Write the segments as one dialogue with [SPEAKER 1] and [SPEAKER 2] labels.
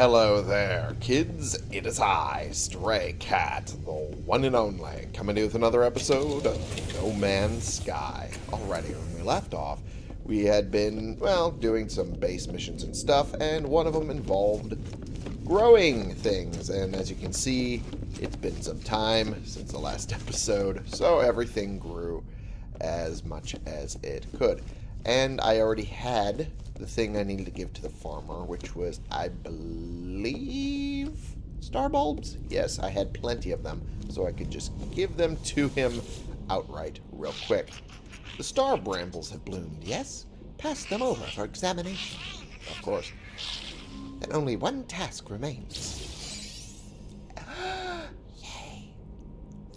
[SPEAKER 1] Hello there, kids. It is I, Stray Cat, the one and only, coming to you with another episode of No Man's Sky. Alrighty, when we left off, we had been, well, doing some base missions and stuff, and one of them involved growing things. And as you can see, it's been some time since the last episode, so everything grew as much as it could. And I already had the thing I needed to give to the farmer, which was, I believe, star bulbs? Yes, I had plenty of them, so I could just give them to him outright real quick. The star brambles have bloomed, yes? Pass them over for examination. Of course. Then only one task remains. Yay.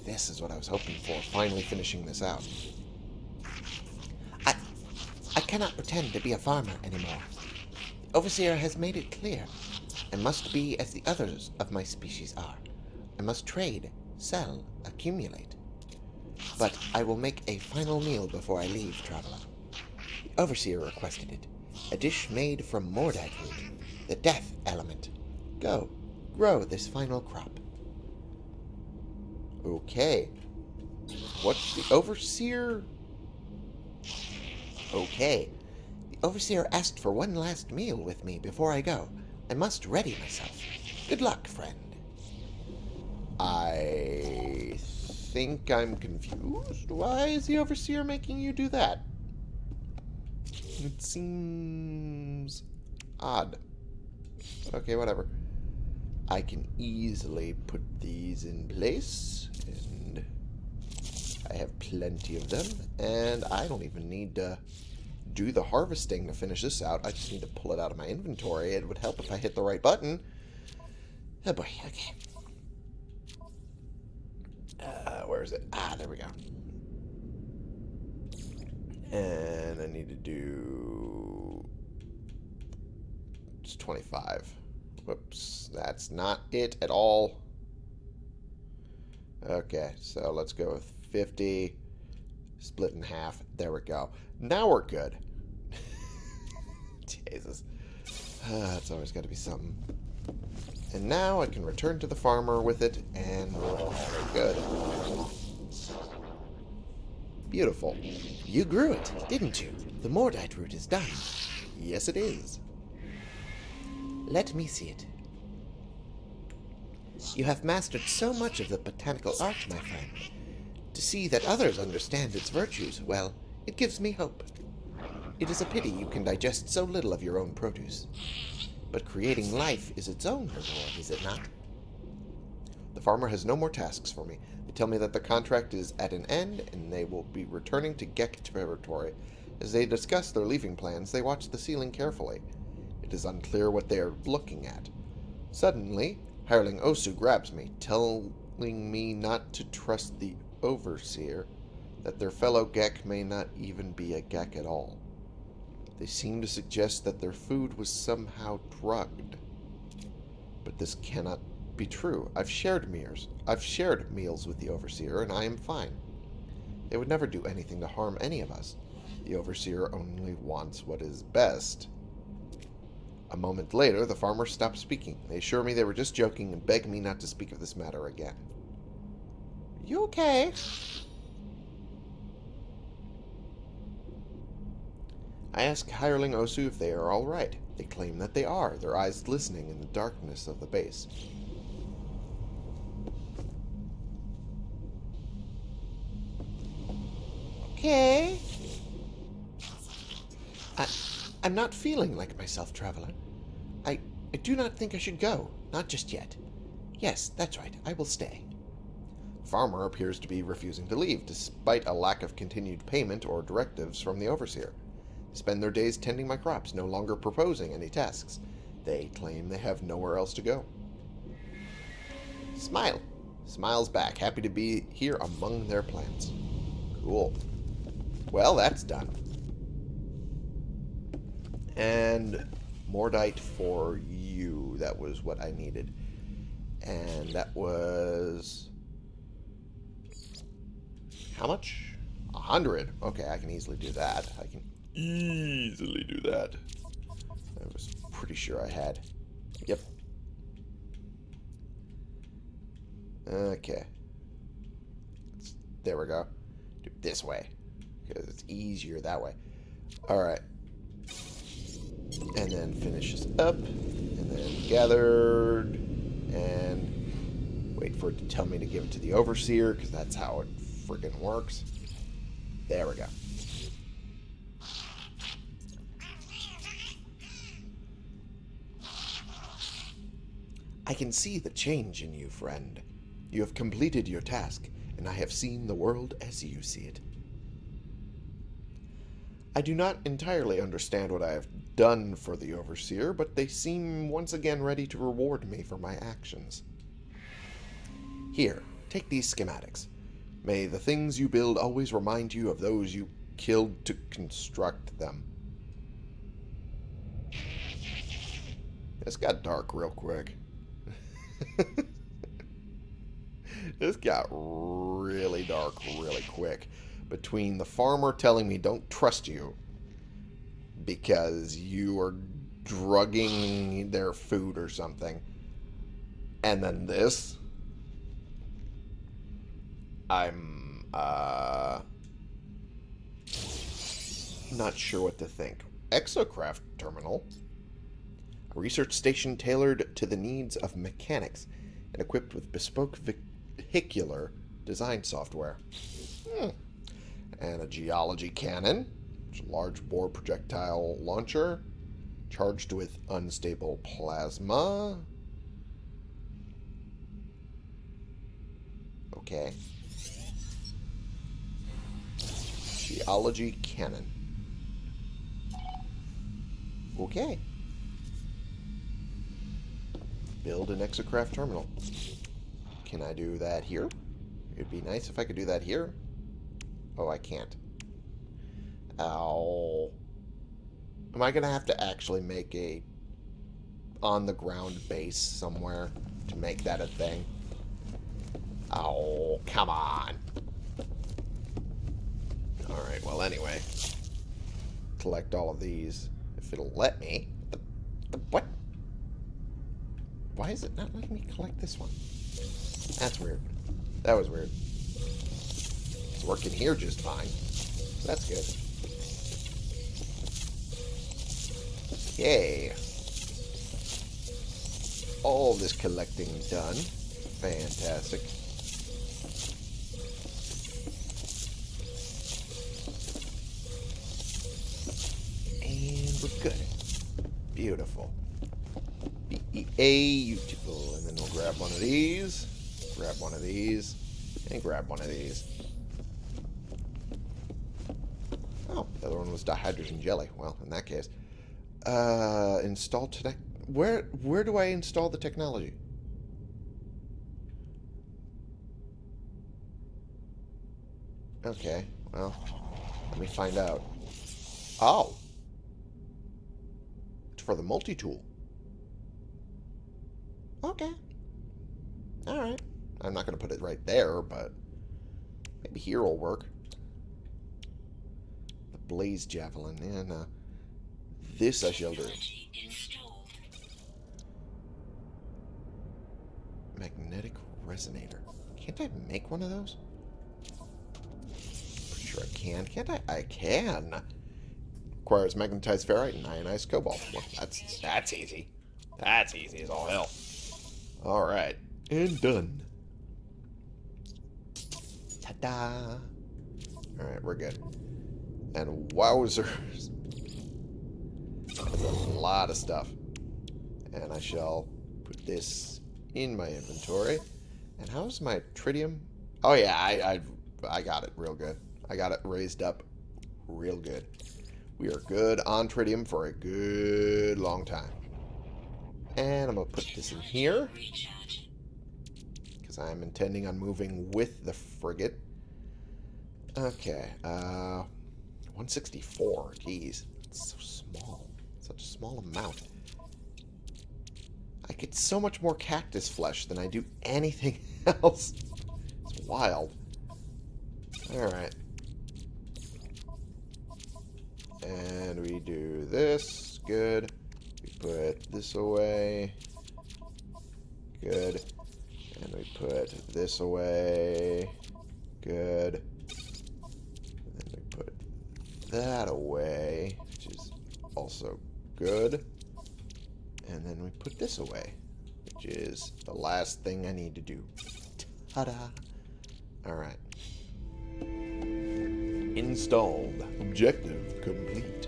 [SPEAKER 1] This is what I was hoping for, finally finishing this out. I, cannot pretend to be a farmer anymore. The Overseer has made it clear. I must be as the others of my species are. I must trade, sell, accumulate. But I will make a final meal before I leave, traveler. The Overseer requested it. A dish made from Mordite root, the death element. Go, grow this final crop. Okay. What's the Overseer? Okay. The Overseer asked for one last meal with me before I go. I must ready myself. Good luck, friend. I think I'm confused. Why is the Overseer making you do that? It seems odd. Okay, whatever. I can easily put these in place, and I have plenty of them, and I don't even need to do the harvesting to finish this out. I just need to pull it out of my inventory. It would help if I hit the right button. Oh boy, okay. Uh, where is it? Ah, there we go. And I need to do... It's 25. Whoops, that's not it at all. Okay, so let's go with 50, split in half. There we go. Now we're good. Jesus. Uh, it's always got to be something. And now I can return to the farmer with it, and we're good. Beautiful. You grew it, didn't you? The Mordite root is done. Yes, it is. Let me see it. You have mastered so much of the botanical art, my friend. To see that others understand its virtues, well, it gives me hope. It is a pity you can digest so little of your own produce. But creating life is its own reward, is it not? The farmer has no more tasks for me. They tell me that the contract is at an end, and they will be returning to Gek territory. As they discuss their leaving plans, they watch the ceiling carefully. It is unclear what they are looking at. Suddenly, hireling Osu grabs me, telling me not to trust the Overseer, that their fellow Gek may not even be a Gek at all. They seem to suggest that their food was somehow drugged. But this cannot be true. I've shared meals. I've shared meals with the Overseer, and I am fine. They would never do anything to harm any of us. The Overseer only wants what is best. A moment later, the farmer stopped speaking. They assure me they were just joking and beg me not to speak of this matter again. You okay? I ask Hireling Osu if they are all right. They claim that they are, their eyes glistening in the darkness of the base. Okay. I, I'm not feeling like myself, Traveler. I, I do not think I should go. Not just yet. Yes, that's right. I will stay. Farmer appears to be refusing to leave, despite a lack of continued payment or directives from the Overseer. Spend their days tending my crops, no longer proposing any tasks. They claim they have nowhere else to go. Smile. Smiles back, happy to be here among their plants. Cool. Well, that's done. And Mordite for you. That was what I needed. And that was... How much? A hundred. Okay, I can easily do that. I can easily do that. I was pretty sure I had. Yep. Okay. There we go. Do this way. Because it's easier that way. Alright. And then finish this up. And then gathered. And wait for it to tell me to give it to the overseer. Because that's how it friggin' works. There we go. I can see the change in you, friend. You have completed your task, and I have seen the world as you see it. I do not entirely understand what I have done for the Overseer, but they seem once again ready to reward me for my actions. Here, take these schematics. May the things you build always remind you of those you killed to construct them. This got dark real quick. this got really dark really quick. Between the farmer telling me don't trust you because you are drugging their food or something, and then this, I'm uh, not sure what to think. Exocraft terminal. A research station tailored to the needs of mechanics and equipped with bespoke vehicular design software. Hmm. And a geology cannon, a large bore projectile launcher, charged with unstable plasma. Okay. Geology cannon. Okay. Build an exocraft terminal. Can I do that here? It'd be nice if I could do that here. Oh, I can't. Ow. Am I going to have to actually make a on-the-ground base somewhere to make that a thing? Oh, come on. Well, anyway. Collect all of these. If it'll let me. The, the, what? Why is it not letting me collect this one? That's weird. That was weird. It's working here just fine. That's good. Yay. All this collecting done. Fantastic. Beautiful. And then we'll grab one of these. Grab one of these. And grab one of these. Oh, the other one was dihydrogen jelly. Well, in that case. Uh, install today. Where, where do I install the technology? Okay, well, let me find out. Oh. It's for the multi-tool. Okay. Alright. I'm not going to put it right there, but maybe here will work. The Blaze Javelin. And uh, this I shall do. Magnetic Resonator. Can't I make one of those? Pretty sure I can. Can't I? I can. Requires magnetized ferrite and ionized cobalt. Well, that's that's easy. That's easy as all hell. Alright. And done. Ta-da! Alright, we're good. And wowzers. That's a lot of stuff. And I shall put this in my inventory. And how's my tritium? Oh yeah, I, I, I got it real good. I got it raised up real good. We are good on tritium for a good long time. And I'm going to put this in here. Because I'm intending on moving with the frigate. Okay. Uh, 164. Jeez. It's so small. Such a small amount. I get so much more cactus flesh than I do anything else. It's wild. Alright. And we do this. Good. Put this away. Good. And we put this away. Good. And then we put that away, which is also good. And then we put this away, which is the last thing I need to do. Ta-da! Alright. Installed. Objective complete.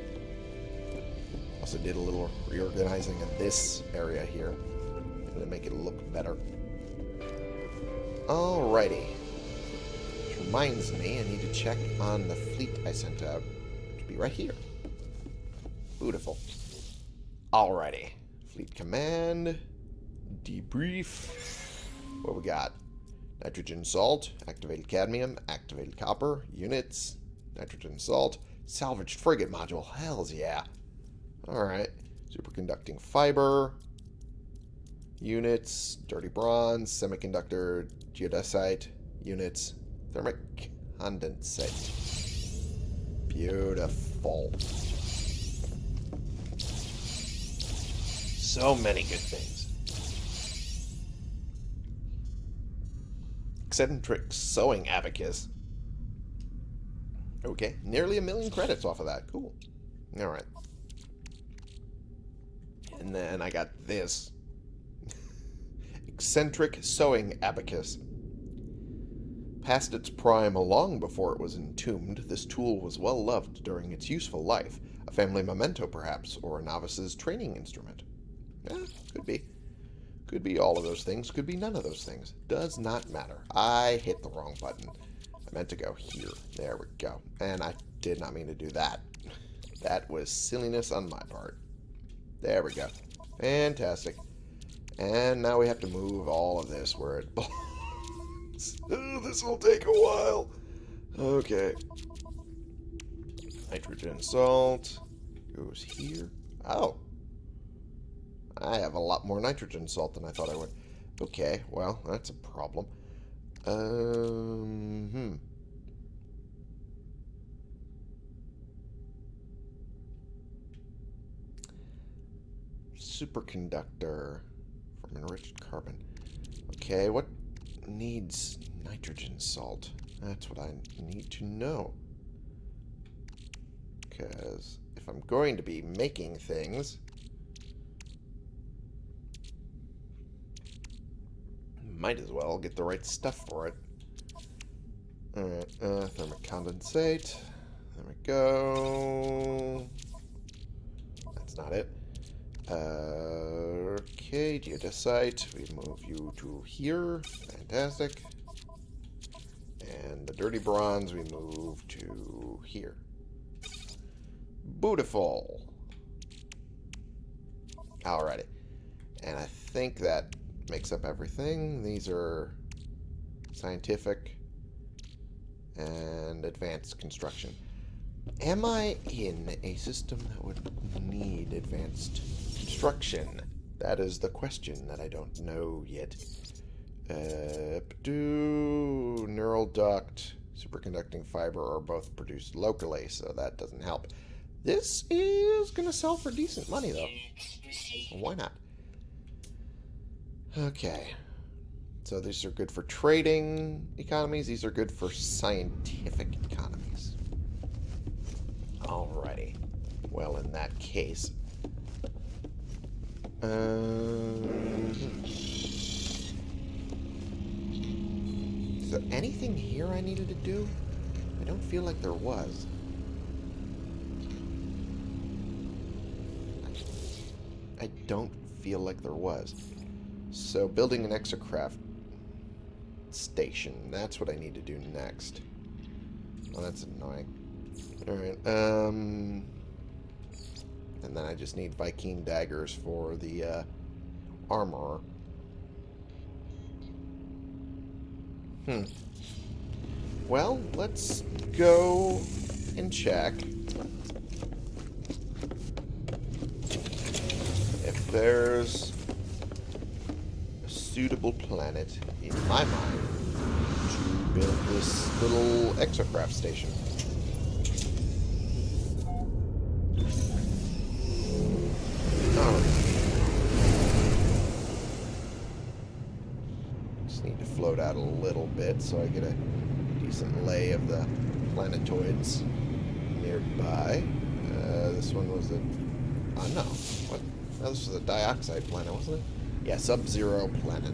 [SPEAKER 1] Also did a little reorganizing of this area here to make it look better. Alrighty. Which reminds me, I need to check on the fleet I sent out. It should be right here. Beautiful. Alrighty. Fleet command. Debrief. What we got? Nitrogen salt, activated cadmium, activated copper, units, nitrogen salt, salvaged frigate module. Hells yeah. Alright. Superconducting fiber, units, dirty bronze, semiconductor, geodesite, units, thermic condensate. Beautiful. So many good things. Eccentric sewing abacus. Okay, nearly a million credits off of that. Cool. Alright. And then I got this. Eccentric sewing abacus. Past its prime long before it was entombed, this tool was well loved during its useful life. A family memento, perhaps, or a novice's training instrument. Yeah, could be. Could be all of those things, could be none of those things. Does not matter. I hit the wrong button. I meant to go here. There we go. And I did not mean to do that. That was silliness on my part. There we go. Fantastic. And now we have to move all of this where it belongs. this will take a while. Okay. Nitrogen salt goes here. Oh. I have a lot more nitrogen salt than I thought I would. Okay, well, that's a problem. Um, hmm. Superconductor from enriched carbon. Okay, what needs nitrogen salt? That's what I need to know. Because if I'm going to be making things, might as well get the right stuff for it. Alright, uh, thermic condensate. There we go. That's not it. Okay, geodesite. We move you to here. Fantastic. And the dirty bronze we move to here. Beautiful. Alrighty. And I think that makes up everything. These are scientific and advanced construction. Am I in a system that would need advanced construction? That is the question that I don't know yet. Uh, do neural duct, superconducting fiber are both produced locally, so that doesn't help. This is going to sell for decent money, though. Why not? Okay. So these are good for trading economies. These are good for scientific economies. Alrighty. Well, in that case... Um, is there anything here I needed to do? I don't feel like there was. I don't feel like there was. So building an exocraft station, that's what I need to do next. Oh, that's annoying. Alright, um... And then I just need Vy'keen daggers for the uh, armorer. Hmm. Well, let's go and check if there's a suitable planet, in my mind, to build this little exocraft station. Bit so I get a decent lay of the planetoids nearby. Uh, this one was a... Oh, no. What? No, this was a dioxide planet, wasn't it? Yeah, Sub-Zero planet.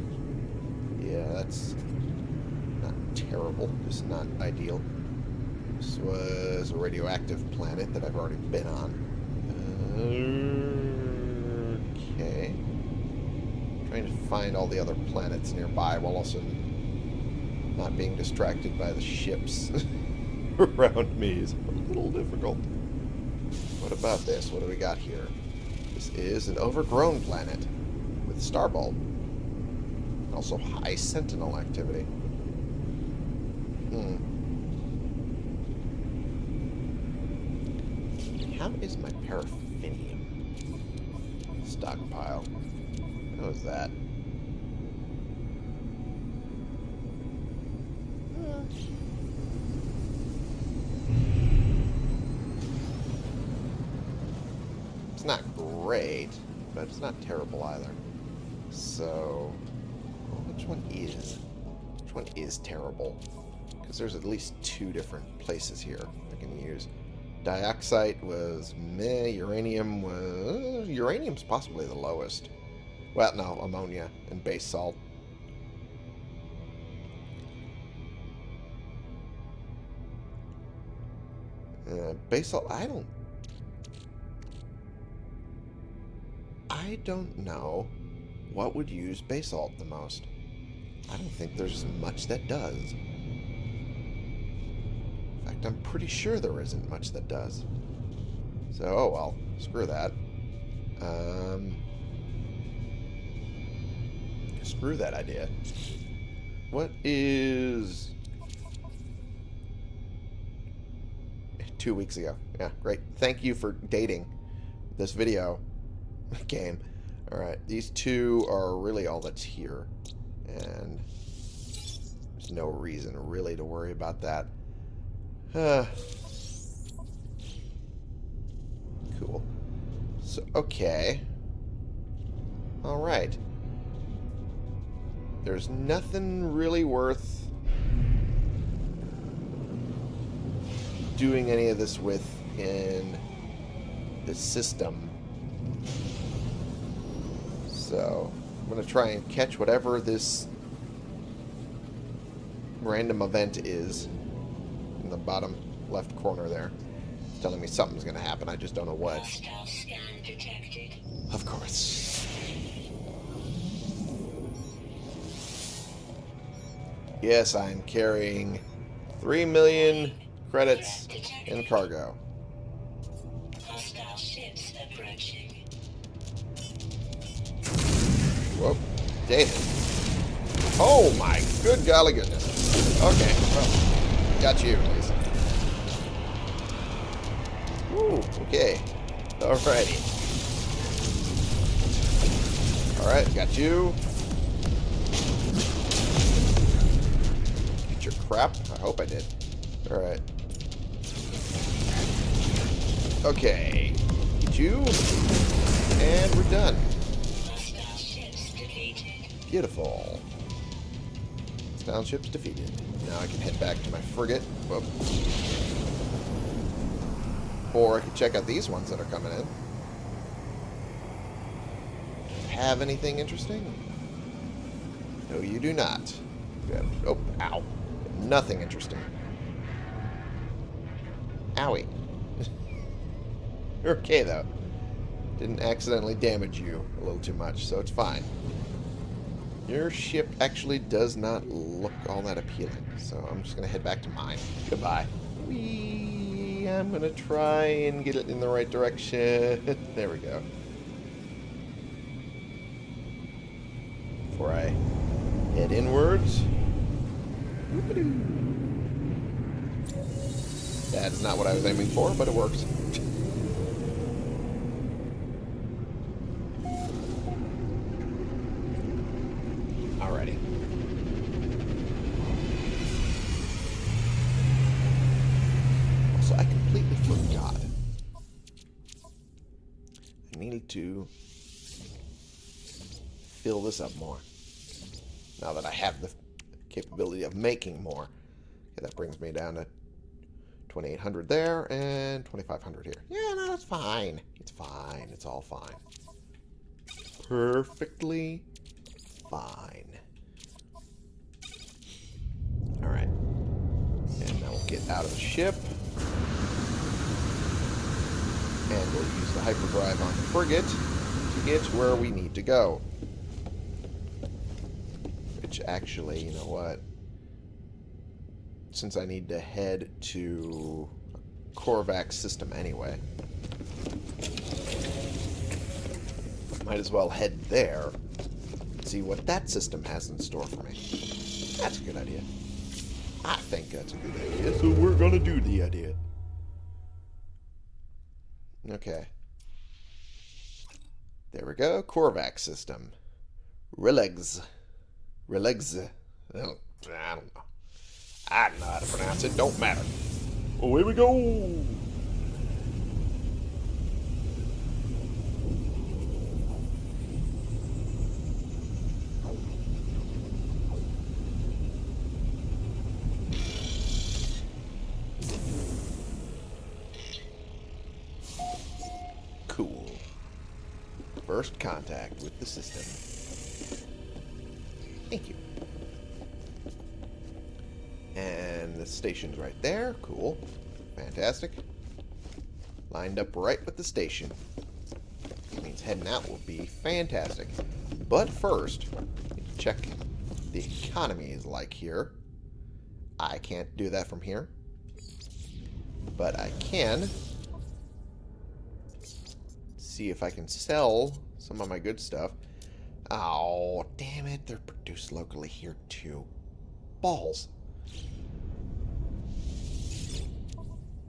[SPEAKER 1] Yeah, that's not terrible. Just not ideal. This was a radioactive planet that I've already been on. Okay. Trying to find all the other planets nearby while also not being distracted by the ships around me is a little difficult. What about this? What do we got here? This is an overgrown planet with starbulb. Also high sentinel activity. Hmm. How is my paraffinium stockpile? How is that? It's not great, but it's not terrible either. So, which one is? Which one is terrible? Because there's at least two different places here I can use. Dioxide was meh. Uranium was... Uranium's possibly the lowest. Well, no, ammonia and base salt. Uh, base salt, I don't... I don't know what would use basalt the most. I don't think there's much that does. In fact, I'm pretty sure there isn't much that does. So, oh well, screw that. Um, screw that idea. What is... Two weeks ago. Yeah, great. Thank you for dating this video game. Alright, these two are really all that's here. And there's no reason really to worry about that. Uh, cool. So, okay. Alright. There's nothing really worth doing any of this with in the system. So, I'm going to try and catch whatever this random event is in the bottom left corner there. It's telling me something's going to happen. I just don't know what. Of course. Yes, I'm carrying 3 million credits in cargo. Oh my good golly goodness. Okay, well, got you at least. Ooh, okay. Alrighty. Alright, got you. Get your crap. I hope I did. Alright. Okay. Get you. And we're done. Beautiful. Style ships defeated. Now I can head back to my frigate. Whoop. Or I can check out these ones that are coming in. Have anything interesting? No, you do not. Oh, ow. Nothing interesting. Owie. You're okay, though. Didn't accidentally damage you a little too much, so it's fine. Your ship actually does not look all that appealing, so I'm just going to head back to mine. Goodbye. Whee! I'm going to try and get it in the right direction. there we go. Before I head inwards. That is not what I was aiming for, but it works. Up more. Now that I have the capability of making more. Okay, that brings me down to 2800 there and 2500 here. Yeah, no, that's fine. It's fine. It's all fine. Perfectly fine. Alright. And now we'll get out of the ship. And we'll use the hyperdrive on the frigate to get where we need to go. Which actually, you know what? Since I need to head to a Korvax system anyway. Might as well head there. See what that system has in store for me. That's a good idea. I think that's a good idea, so we're gonna do the idea. Okay. There we go. Korvax system. Rilegs. Rilegs. I don't, know. I don't know how to pronounce it. Don't matter. Oh, Away we go. Cool. First contact with the system. Station's right there. Cool. Fantastic. Lined up right with the station. That means heading out will be fantastic. But first, check the economy is like here. I can't do that from here. But I can see if I can sell some of my good stuff. Oh, damn it. They're produced locally here, too. Balls.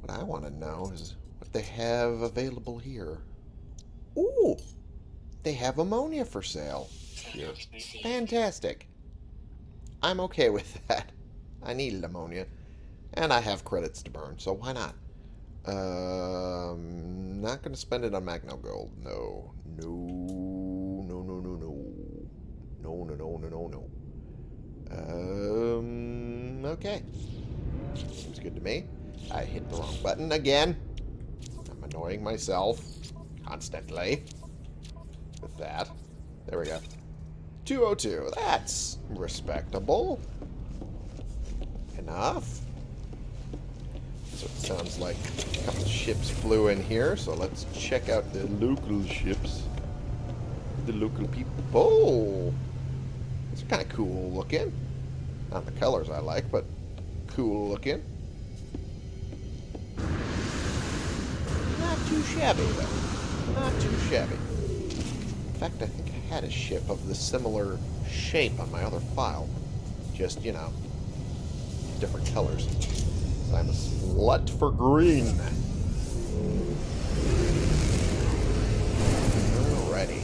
[SPEAKER 1] What I want to know is what they have available here. Ooh! They have ammonia for sale here. Fantastic. I'm okay with that. I needed ammonia. And I have credits to burn, so why not? Um, not going to spend it on Magno Gold. No. No. No, no, no, no. No, no, no, no, no, no. Um, okay. Seems good to me. I hit the wrong button again. I'm annoying myself constantly with that. There we go. 202. That's respectable. Enough. So it sounds like a couple ships flew in here, so let's check out the local ships. The local people. It's kind of cool looking. Not the colors I like, but cool looking. Too shabby, though. Not too shabby. In fact, I think I had a ship of the similar shape on my other file. Just, you know, different colors. So I'm a slut for green. Alrighty.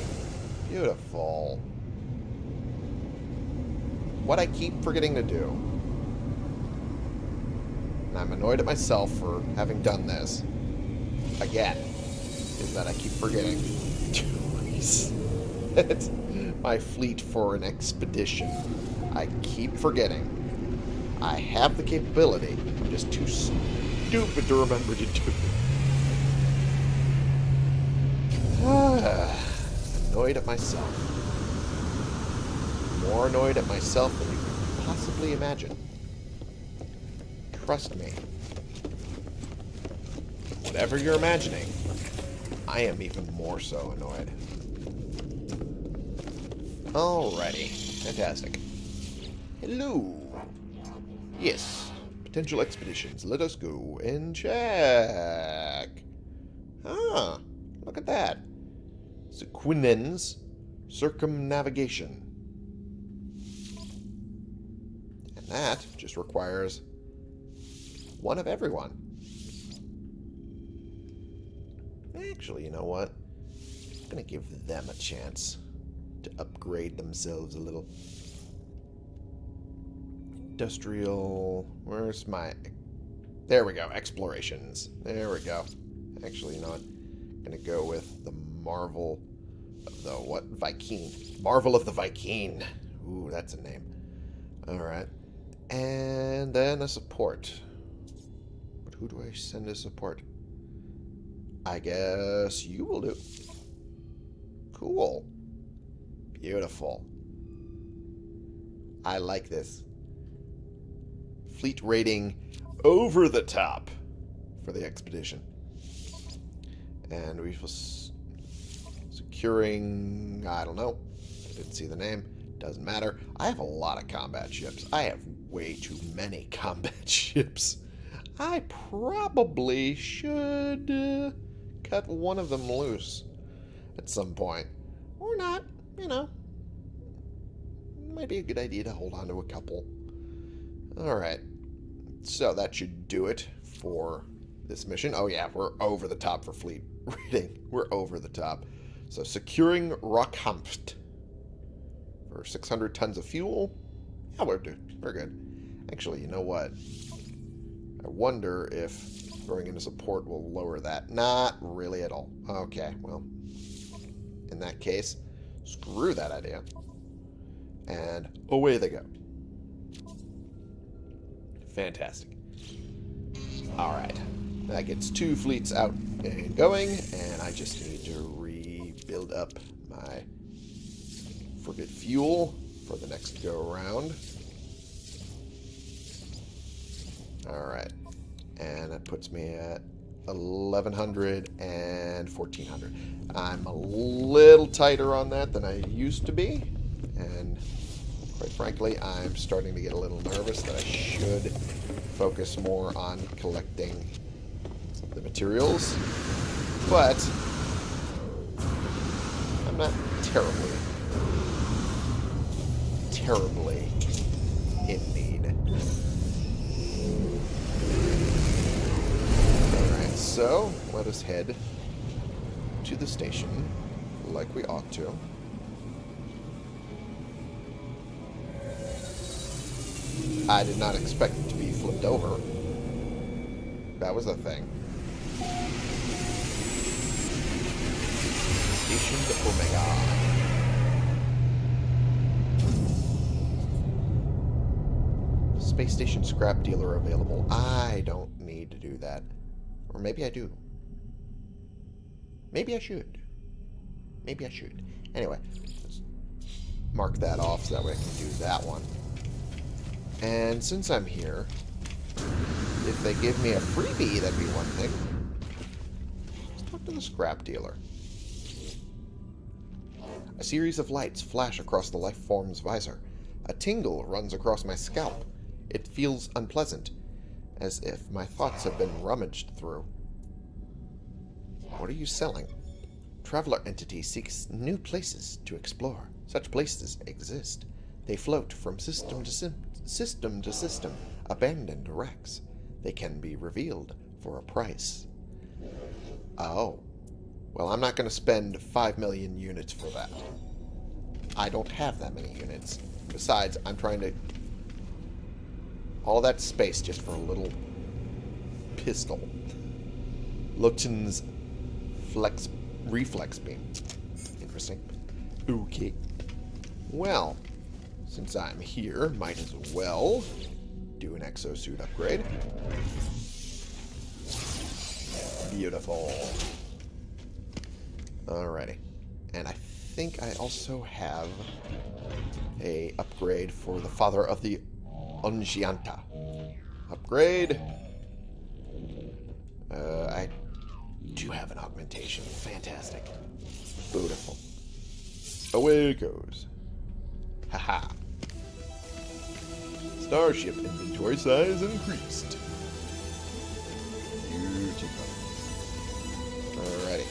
[SPEAKER 1] Beautiful. What I keep forgetting to do, and I'm annoyed at myself for having done this, again, is that I keep forgetting to reset my fleet for an expedition. I keep forgetting. I have the capability. I'm just too stupid to remember to do it. annoyed at myself. More annoyed at myself than you can possibly imagine. Trust me. Whatever you're imagining, I am even more so annoyed. Alrighty. Fantastic. Hello. Yes. Potential expeditions. Let us go and check. Ah, look at that. Sequinen's circumnavigation. And that just requires one of everyone. Actually, you know what? I'm to give them a chance to upgrade themselves a little. Industrial... Where's my... There we go. Explorations. There we go. Actually, you know what? I'm to go with the Marvel of the what? Viking. Marvel of the Viking. Ooh, that's a name. Alright. And then a support. But who do I send as support? I guess you will do. Cool. Beautiful. I like this. Fleet rating over the top for the expedition. And we was securing, I don't know, I didn't see the name, doesn't matter. I have a lot of combat ships. I have way too many combat ships. I probably should uh, cut one of them loose at some point. Or not, you know. Might be a good idea to hold on to a couple. Alright. So that should do it for this mission. Oh yeah, we're over the top for fleet rating. We're over the top. So securing Rockhampft for 600 tons of fuel. Yeah, we're, we're good. Actually, you know what? I wonder if throwing in a support will lower that. Not really at all. Okay, well, in that case, screw that idea. And away they go. Fantastic. Alright. That gets two fleets out and going, and I just need to rebuild up my frigate fuel for the next go-around. Alright. And that puts me at 1100 and 1400. I'm a little tighter on that than I used to be. And quite frankly, I'm starting to get a little nervous that I should focus more on collecting the materials. But I'm not terribly, terribly so let us head to the station like we ought to. I did not expect it to be flipped over. That was a thing. Station Omega. Space station scrap dealer available. I don't need to do that. Or maybe I do. Maybe I should. Maybe I should. Anyway, let's mark that off so that way I can do that one. And since I'm here, if they give me a freebie, that'd be one thing. Let's talk to the scrap dealer. A series of lights flash across the life form's visor. A tingle runs across my scalp. It feels unpleasant, as if my thoughts have been rummaged through. What are you selling? Traveler entity seeks new places to explore. Such places exist. They float from system to system system to system, abandoned wrecks. They can be revealed for a price. Oh. Well, I'm not going to spend 5 million units for that. I don't have that many units. Besides, I'm trying to... All that space just for a little pistol. Luchten's flex reflex beam. Interesting. Okay. Well, since I'm here, might as well do an exosuit upgrade. Beautiful. Alrighty. And I think I also have a upgrade for the father of the Ungianta. Upgrade. Uh, I do have an augmentation. Fantastic. Beautiful. Away it goes. Haha. Starship inventory size increased. Beautiful. Alrighty.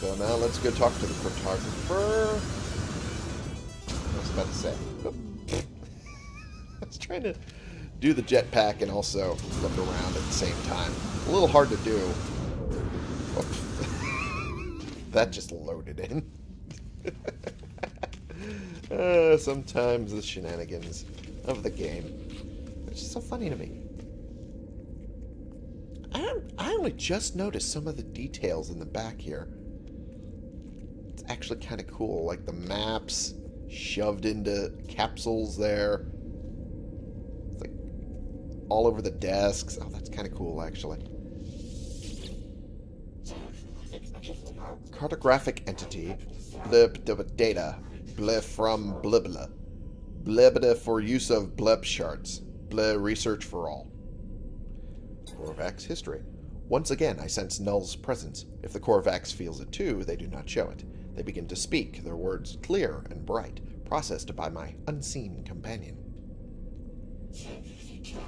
[SPEAKER 1] So now let's go talk to the cartographer. I was about to say. I was trying to do the jetpack and also look around at the same time. A little hard to do. that just loaded in. Uh, sometimes the shenanigans of the game. It's just so funny to me. I, I only just noticed some of the details in the back here. It's actually kind of cool, like the maps shoved into capsules there. All over the desks. Oh, that's kind of cool, actually. Cartographic entity. Blip data. Blip from blibla. Blibda for use of blip charts. Blah research for all. Korvax history. Once again, I sense Null's presence. If the Korvax feels it too, they do not show it. They begin to speak, their words clear and bright, processed by my unseen companion.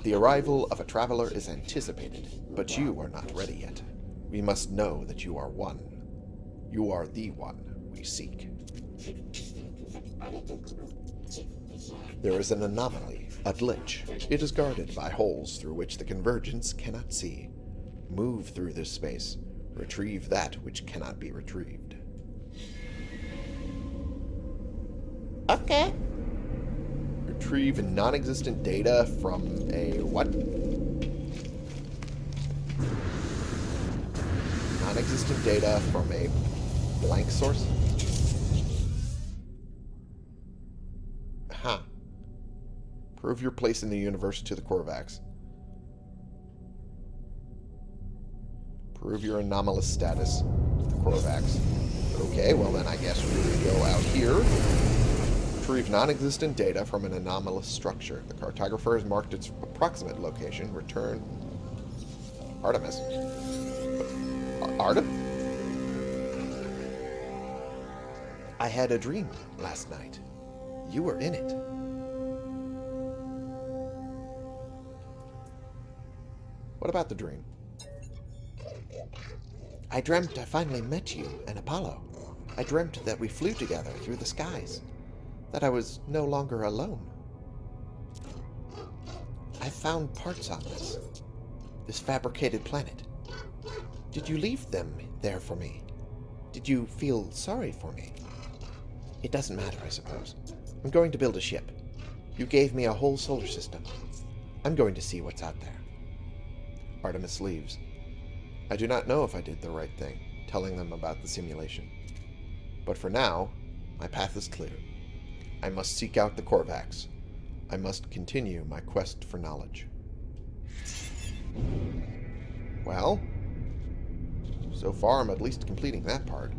[SPEAKER 1] The arrival of a traveler is anticipated, but you are not ready yet. We must know that you are one. You are the one we seek. There is an anomaly, a glitch. It is guarded by holes through which the convergence cannot see. Move through this space. Retrieve that which cannot be retrieved.
[SPEAKER 2] Okay.
[SPEAKER 1] Retrieve non-existent data from a what? Non-existent data from a blank source? Huh. Prove your place in the universe to the Korvax. Prove your anomalous status to the Korvax. Okay, well then I guess we go out here. Retrieve non-existent data from an anomalous structure. The cartographer has marked its approximate location. Return... Artemis. Artem? I had a dream last night. You were in it. What about the dream?
[SPEAKER 2] I dreamt I finally met you and Apollo. I dreamt that we flew together through the skies. That I was no longer alone. I found parts on this. This fabricated planet. Did you leave them there for me? Did you feel sorry for me? It doesn't matter, I suppose. I'm going to build a ship. You gave me a whole solar system. I'm going to see what's out there.
[SPEAKER 1] Artemis leaves. I do not know if I did the right thing, telling them about the simulation. But for now, my path is clear. I must seek out the Korvax. I must continue my quest for knowledge. Well, so far I'm at least completing that part.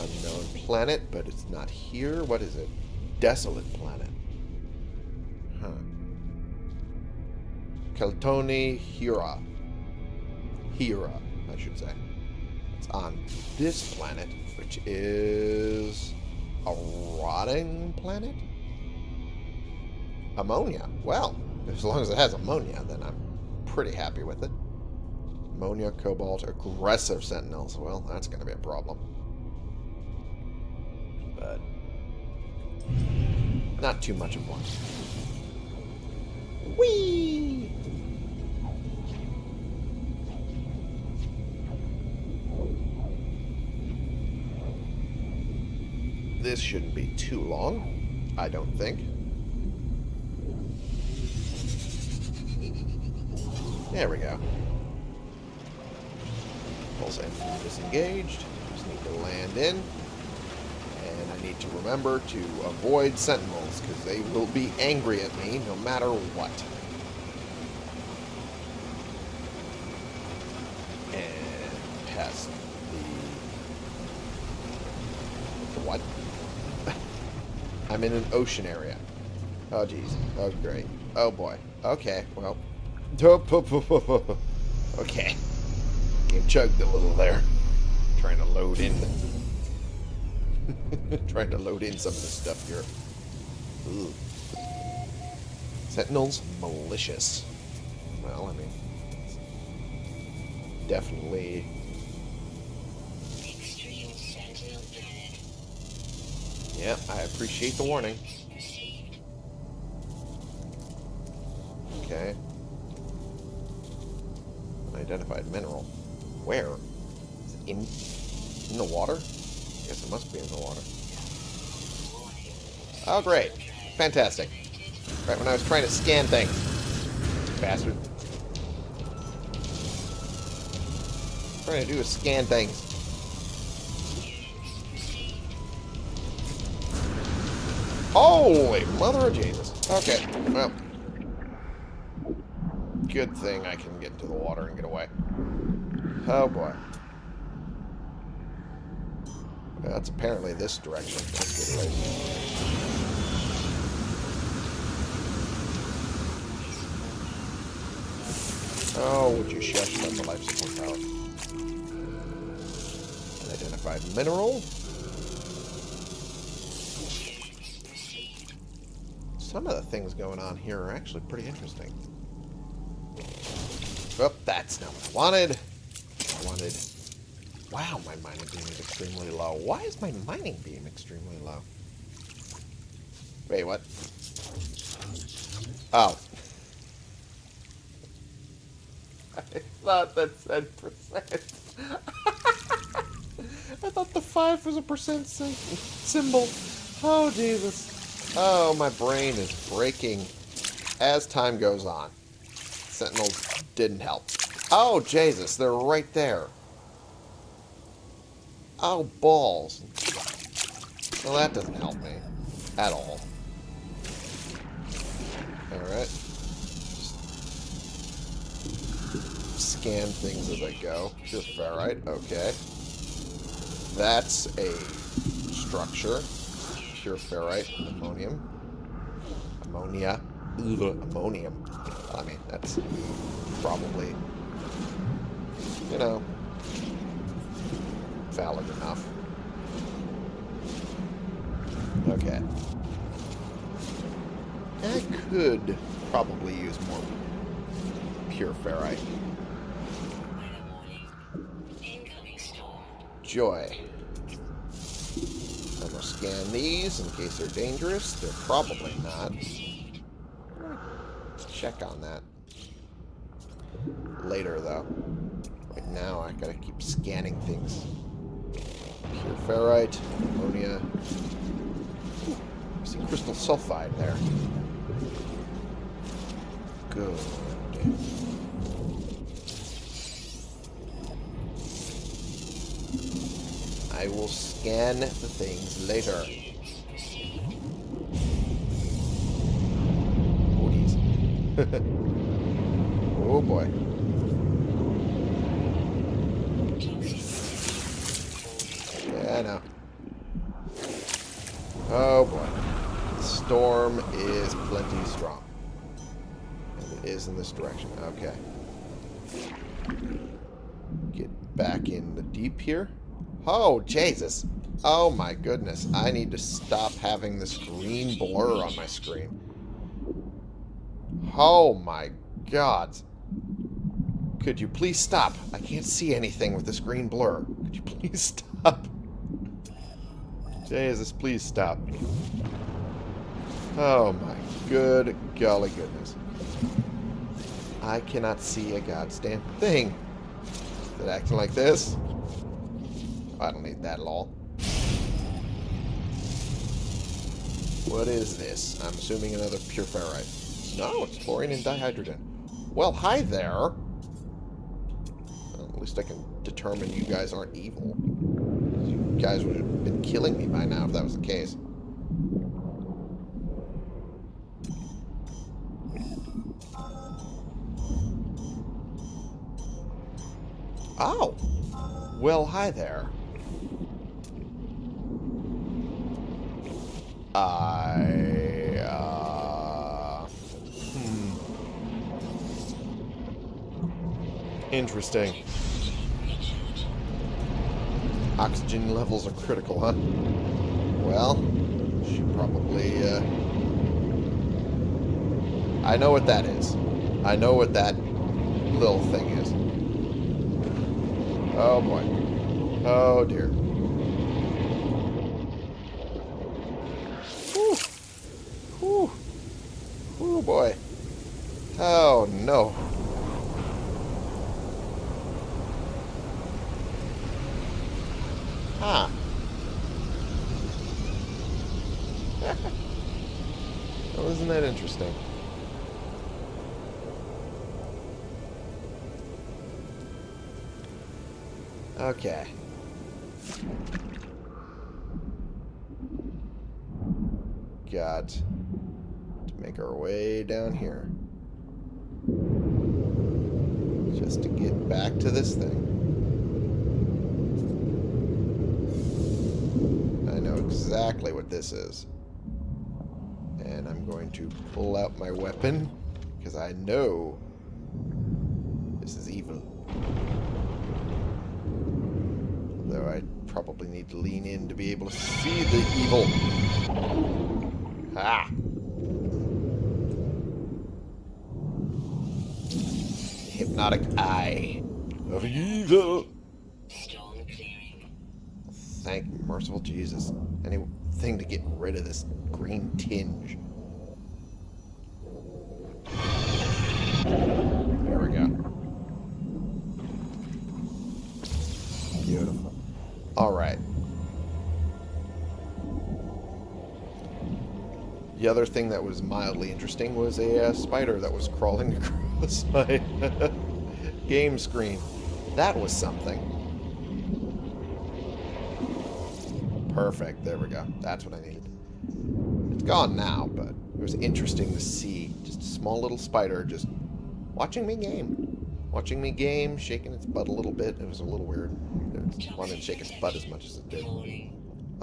[SPEAKER 1] Unknown planet, but it's not here. What is it? Desolate planet. Huh. Keltoni Hira. Hira, I should say. It's on this planet, which is a rotting planet? Ammonia. Well, as long as it has ammonia, then I'm pretty happy with it. Ammonia, cobalt, aggressive sentinels. Well, that's going to be a problem. But not too much of one. Whee! This shouldn't be too long, I don't think. There we go. Pulse engine disengaged. Just need to land in. And I need to remember to avoid sentinels, because they will be angry at me no matter what. And past the... What? I'm in an ocean area. Oh, jeez. Oh, great. Oh, boy. Okay, well. Okay. Game chugged a little there. Trying to load in. Trying to load in some of the stuff here. Ooh. Sentinels, malicious. Well, I mean, definitely Yeah, I appreciate the warning. Okay. Unidentified mineral. Where? Is it in, in the water? Yes, it must be in the water. Oh, great. Fantastic. Right when I was trying to scan things. Bastard. trying to do is scan things. Holy mother of Jesus. Okay, well, good thing I can get into the water and get away. Oh boy. That's apparently this direction. Let's get away. Oh, would you shush about the life support tower? Identified mineral. Some of the things going on here are actually pretty interesting. Oh, that's not what I wanted. I wanted... Wow, my mining beam is extremely low. Why is my mining beam extremely low? Wait, what? Oh. I thought that said percent. I thought the five was a percent sy- symbol. Oh, Jesus. Oh, my brain is breaking as time goes on. Sentinels didn't help. Oh, Jesus, they're right there. Oh, balls. Well, that doesn't help me. At all. Alright. Scan things as I go. Pure ferrite, okay. That's a structure. Pure ferrite, ammonium. Ammonia. Ugh, ammonium. I mean, that's probably, you know, valid enough. Okay. I could probably use more pure ferrite. Joy. Scan these in case they're dangerous. They're probably not. Check on that. Later, though. Right now, I gotta keep scanning things. Pure ferrite, ammonia. Ooh, I see crystal sulfide there. Good. I will scan the things later. Oh, boy. Yeah, I know. Oh boy. The storm is plenty strong. And it is in this direction. Okay. Get back in the deep here. Oh, Jesus. Oh my goodness. I need to stop having this green blur on my screen. Oh my god. Could you please stop? I can't see anything with this green blur. Could you please stop? Jesus, please stop. Oh my good golly goodness. I cannot see a goddamn thing. Is it acting like this? I don't need that at all. What is this? I'm assuming another pure ferrite. No, it's chlorine and dihydrogen. Well, hi there. Well, at least I can determine you guys aren't evil. You guys would have been killing me by now if that was the case. Oh. Well, hi there. I, uh... Hmm. Interesting. Oxygen levels are critical, huh? Well, should probably, uh... I know what that is. I know what that little thing is. Oh, boy. Oh, dear. Boy. Oh, no. Huh. well, isn't that interesting? Okay. Got make our way down here. Just to get back to this thing. I know exactly what this is. And I'm going to pull out my weapon because I know this is evil. Though I probably need to lean in to be able to see the evil. Ah! Hypnotic eye of evil. Thank merciful Jesus. Anything to get rid of this green tinge. There we go. Beautiful. Alright. The other thing that was mildly interesting was a uh, spider that was crawling across my game screen. That was something. Perfect. There we go. That's what I needed. It's gone now, but it was interesting to see just a small little spider just watching me game. Watching me game, shaking its butt a little bit. It was a little weird. It wanted to shake its butt as much as it did.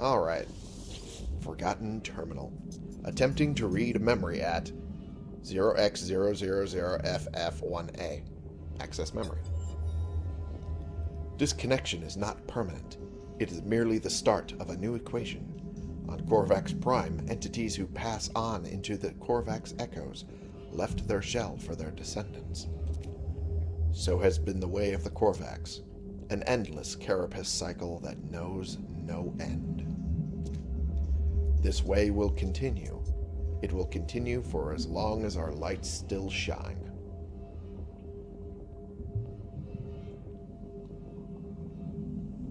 [SPEAKER 1] Alright. Forgotten Terminal. Attempting to read a memory at 0x000FF1A. Access memory. Disconnection is not permanent. It is merely the start of a new equation. On Korvax Prime, entities who pass on into the Korvax echoes left their shell for their descendants. So has been the way of the Korvax, an endless carapace cycle that knows no end. This way will continue. It will continue for as long as our lights still shine.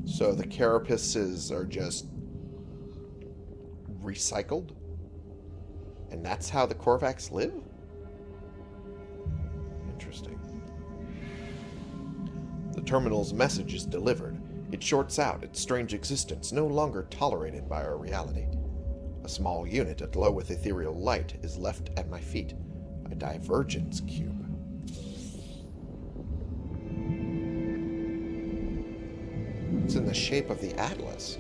[SPEAKER 1] So the carapaces are just recycled? And that's how the Korvax live? Interesting. The terminal's message is delivered. It shorts out its strange existence, no longer tolerated by our reality. A small unit aglow with ethereal light is left at my feet. A divergence cube. It's in the shape of the Atlas.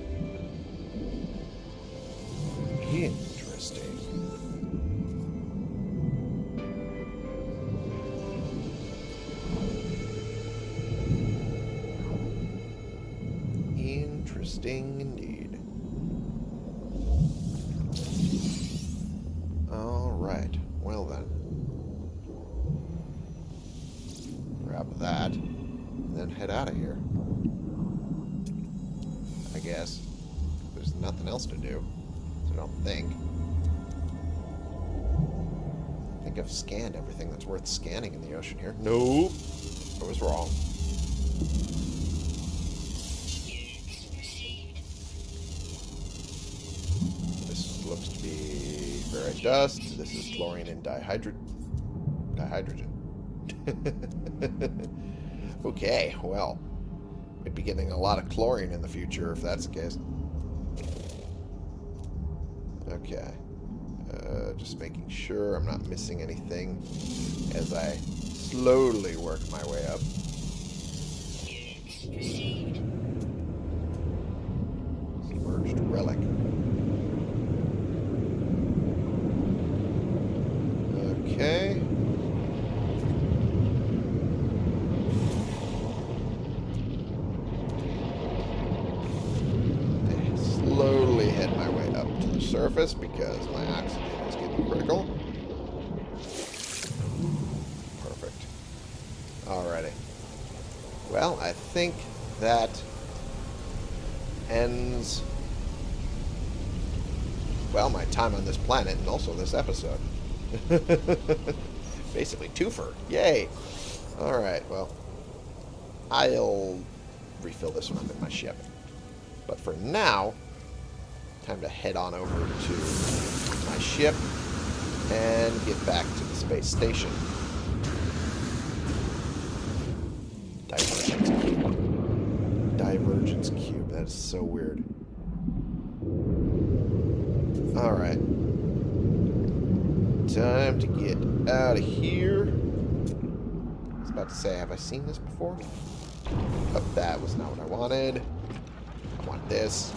[SPEAKER 1] I've scanned everything that's worth scanning in the ocean here. Nope. I was wrong. This looks to be ferrite dust. This is chlorine and dihydro dihydrogen. okay, well. Might be getting a lot of chlorine in the future if that's the case. Okay. Just making sure I'm not missing anything as I slowly work my way up. Submerged relic. Okay. Slowly head my way up to the surface because my oxygen critical. Perfect. Alrighty. Well, I think that ends, well, my time on this planet and also this episode. Basically, twofer. Yay! Alright, well, I'll refill this one up in my ship. But for now, time to head on over to my ship and get back to the space station. Divergence cube. Divergence cube. That is so weird. Alright. Time to get out of here. As about to say, have I seen this before? But that was not what I wanted. I want this.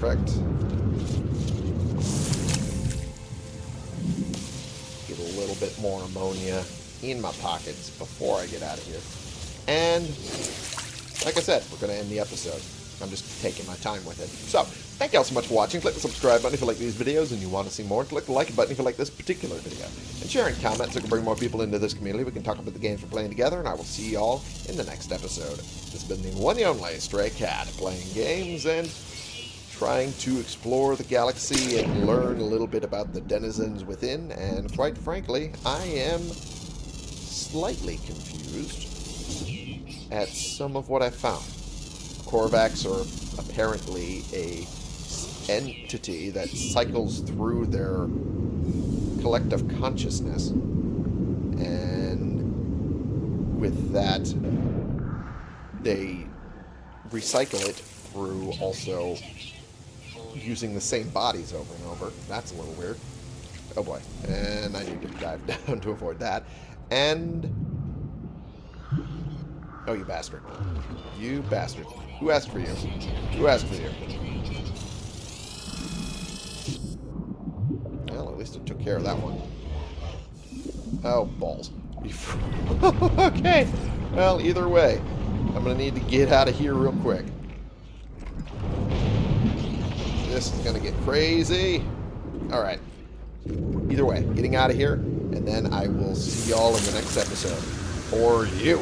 [SPEAKER 1] Perfect. Get a little bit more ammonia in my pockets before I get out of here. And, like I said, we're going to end the episode. I'm just taking my time with it. So, thank you all so much for watching. Click the subscribe button if you like these videos and you want to see more. Click the like button if you like this particular video. And share and comment so we can bring more people into this community. We can talk about the games we're playing together, and I will see you all in the next episode. This has been the one and only Stray Cat, playing games and trying to explore the galaxy and learn a little bit about the denizens within, and quite frankly, I am slightly confused at some of what I found. Korvax are apparently a entity that cycles through their collective consciousness. And with that, they recycle it through also using the same bodies over and over. That's a little weird. Oh boy. And I need to dive down to avoid that. And... Oh, you bastard. You bastard. Who asked for you? Who asked for you? Well, at least it took care of that one. Oh, balls. okay. Well, either way, I'm going to need to get out of here real quick. This is going to get crazy. All right. Either way, getting out of here, and then I will see y'all in the next episode. For you.